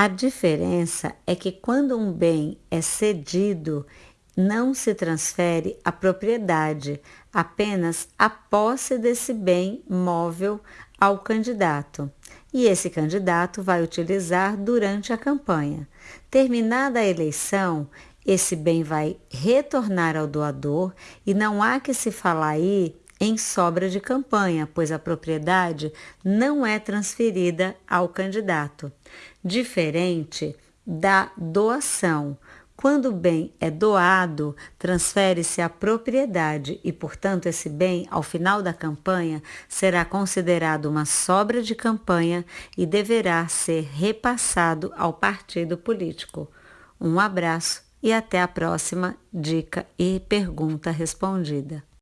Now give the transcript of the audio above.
A diferença é que quando um bem é cedido, não se transfere a propriedade, apenas a posse desse bem móvel ao candidato. E esse candidato vai utilizar durante a campanha. Terminada a eleição, esse bem vai retornar ao doador e não há que se falar aí em sobra de campanha, pois a propriedade não é transferida ao candidato. Diferente da doação. Quando o bem é doado, transfere-se a propriedade e, portanto, esse bem, ao final da campanha, será considerado uma sobra de campanha e deverá ser repassado ao partido político. Um abraço e até a próxima dica e pergunta respondida.